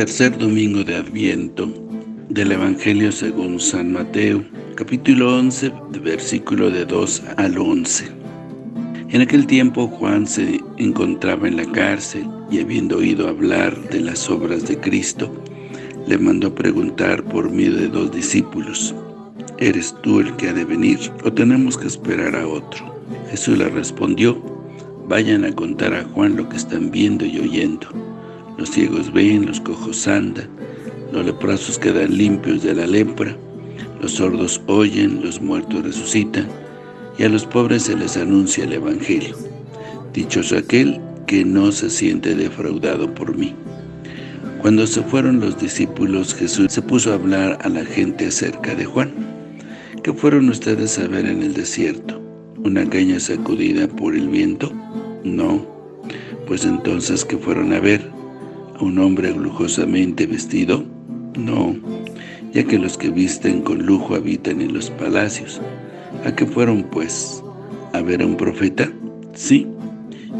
Tercer domingo de Adviento del Evangelio según San Mateo, capítulo 11, versículo de 2 al 11. En aquel tiempo Juan se encontraba en la cárcel y habiendo oído hablar de las obras de Cristo, le mandó preguntar por medio de dos discípulos, ¿Eres tú el que ha de venir o tenemos que esperar a otro? Jesús le respondió, vayan a contar a Juan lo que están viendo y oyendo. Los ciegos ven, los cojos andan, los leprosos quedan limpios de la lepra, los sordos oyen, los muertos resucitan, y a los pobres se les anuncia el Evangelio. Dichoso aquel que no se siente defraudado por mí. Cuando se fueron los discípulos, Jesús se puso a hablar a la gente acerca de Juan. ¿Qué fueron ustedes a ver en el desierto? ¿Una caña sacudida por el viento? No. Pues entonces, ¿qué fueron a ver? un hombre lujosamente vestido? No, ya que los que visten con lujo habitan en los palacios. ¿A qué fueron, pues? ¿A ver a un profeta? Sí,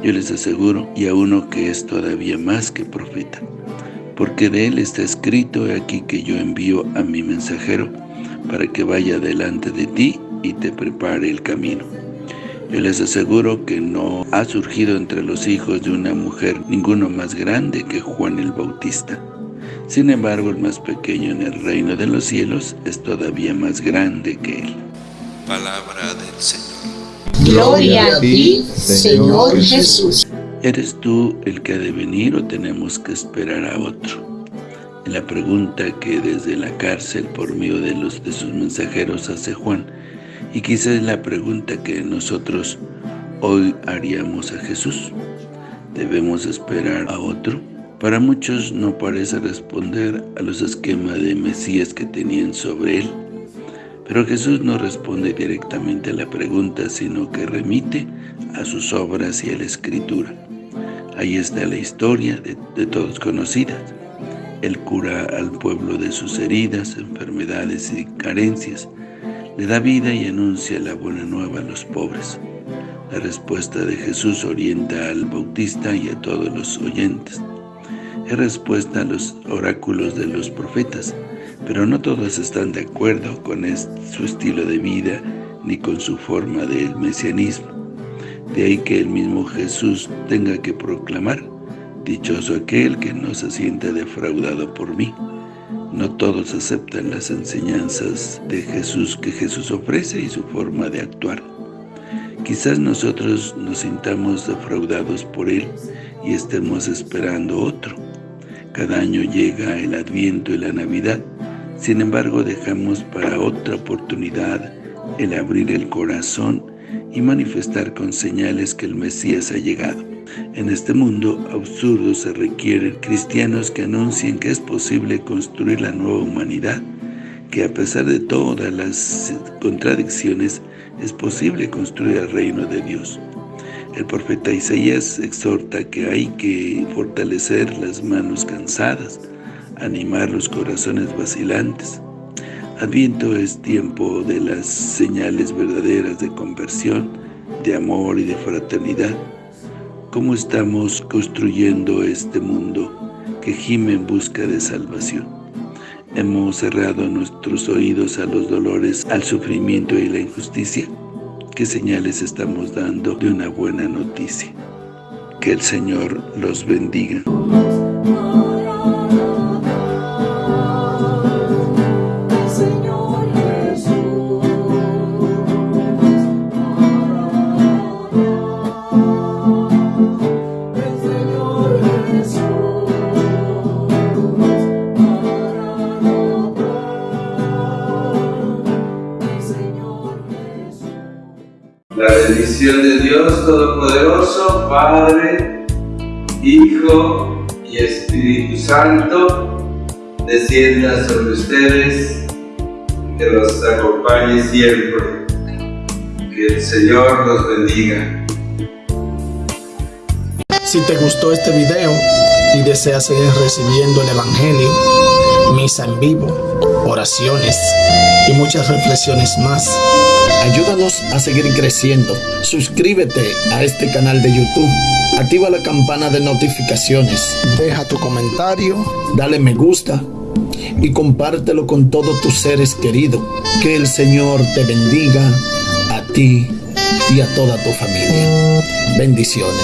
yo les aseguro, y a uno que es todavía más que profeta. Porque de él está escrito, aquí que yo envío a mi mensajero, para que vaya delante de ti y te prepare el camino. Yo les aseguro que no ha surgido entre los hijos de una mujer ninguno más grande que Juan el Bautista. Sin embargo, el más pequeño en el reino de los cielos es todavía más grande que él. Palabra del Señor. Gloria a ti, Señor Jesús. ¿Eres tú el que ha de venir o tenemos que esperar a otro? En la pregunta que desde la cárcel por medio de, los, de sus mensajeros hace Juan, y quizás es la pregunta que nosotros hoy haríamos a Jesús. ¿Debemos esperar a otro? Para muchos no parece responder a los esquemas de Mesías que tenían sobre él. Pero Jesús no responde directamente a la pregunta, sino que remite a sus obras y a la Escritura. Ahí está la historia de, todos conocidas. Él cura al pueblo de sus heridas, enfermedades y carencias, le da vida y anuncia la buena nueva a los pobres. La respuesta de Jesús orienta al bautista y a todos los oyentes. Es respuesta a los oráculos de los profetas, pero no todos están de acuerdo con su estilo de vida ni con su forma del mesianismo. De ahí que el mismo Jesús tenga que proclamar, dichoso aquel que no se sienta defraudado por mí. No todos aceptan las enseñanzas de Jesús que Jesús ofrece y su forma de actuar. Quizás nosotros nos sintamos defraudados por Él y estemos esperando otro. Cada año llega el Adviento y la Navidad, sin embargo dejamos para otra oportunidad el abrir el corazón y manifestar con señales que el Mesías ha llegado. En este mundo absurdo se requieren cristianos que anuncien que es posible construir la nueva humanidad, que a pesar de todas las contradicciones, es posible construir el reino de Dios. El profeta Isaías exhorta que hay que fortalecer las manos cansadas, animar los corazones vacilantes. Adviento es tiempo de las señales verdaderas de conversión, de amor y de fraternidad cómo estamos construyendo este mundo que gime en busca de salvación. Hemos cerrado nuestros oídos a los dolores, al sufrimiento y la injusticia. ¿Qué señales estamos dando de una buena noticia? Que el Señor los bendiga. Bendición de Dios Todopoderoso, Padre, Hijo y Espíritu Santo, descienda sobre ustedes, que los acompañe siempre. Que el Señor los bendiga. Si te gustó este video y deseas seguir recibiendo el Evangelio, misa en vivo, oraciones y muchas reflexiones más, Ayúdanos a seguir creciendo. Suscríbete a este canal de YouTube. Activa la campana de notificaciones. Deja tu comentario. Dale me gusta. Y compártelo con todos tus seres queridos. Que el Señor te bendiga a ti y a toda tu familia. Bendiciones.